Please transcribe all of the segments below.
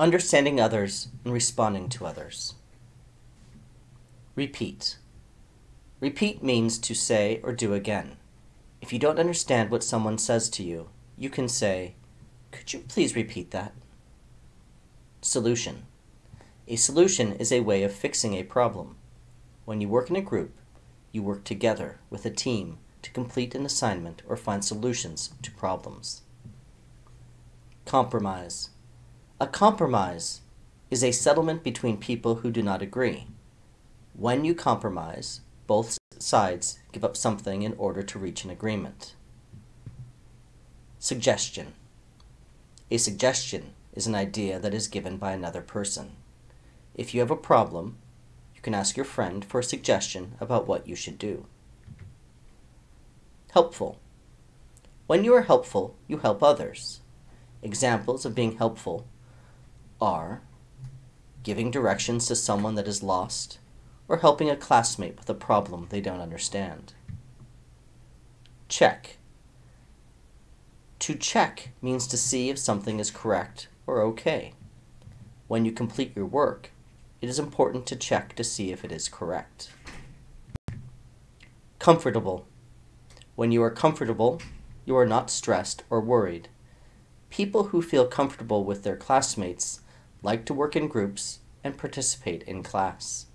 understanding others and responding to others. Repeat. Repeat means to say or do again. If you don't understand what someone says to you, you can say, Could you please repeat that? Solution. A solution is a way of fixing a problem. When you work in a group, you work together with a team to complete an assignment or find solutions to problems. Compromise. A compromise is a settlement between people who do not agree. When you compromise, both sides give up something in order to reach an agreement. Suggestion. A suggestion is an idea that is given by another person. If you have a problem, you can ask your friend for a suggestion about what you should do. Helpful. When you are helpful, you help others. Examples of being helpful are giving directions to someone that is lost, or helping a classmate with a problem they don't understand. Check. To check means to see if something is correct or okay. When you complete your work, it is important to check to see if it is correct. Comfortable. When you are comfortable, you are not stressed or worried. People who feel comfortable with their classmates like to work in groups and participate in class.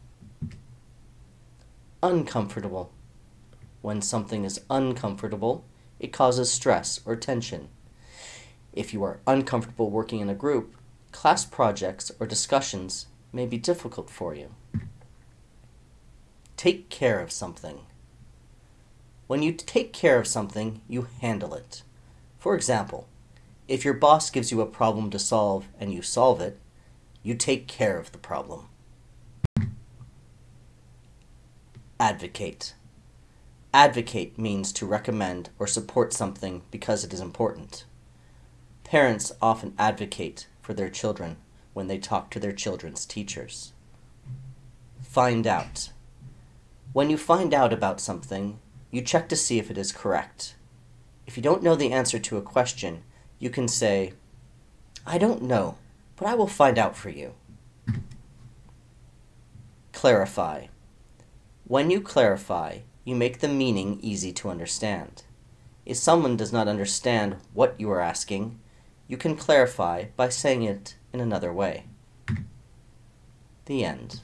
Uncomfortable. When something is uncomfortable, it causes stress or tension. If you are uncomfortable working in a group, class projects or discussions may be difficult for you. Take care of something. When you take care of something, you handle it. For example, if your boss gives you a problem to solve and you solve it, you take care of the problem. Advocate. Advocate means to recommend or support something because it is important. Parents often advocate for their children when they talk to their children's teachers. Find out. When you find out about something, you check to see if it is correct. If you don't know the answer to a question, you can say, I don't know, but I will find out for you. Clarify. When you clarify, you make the meaning easy to understand. If someone does not understand what you are asking, you can clarify by saying it in another way. The end.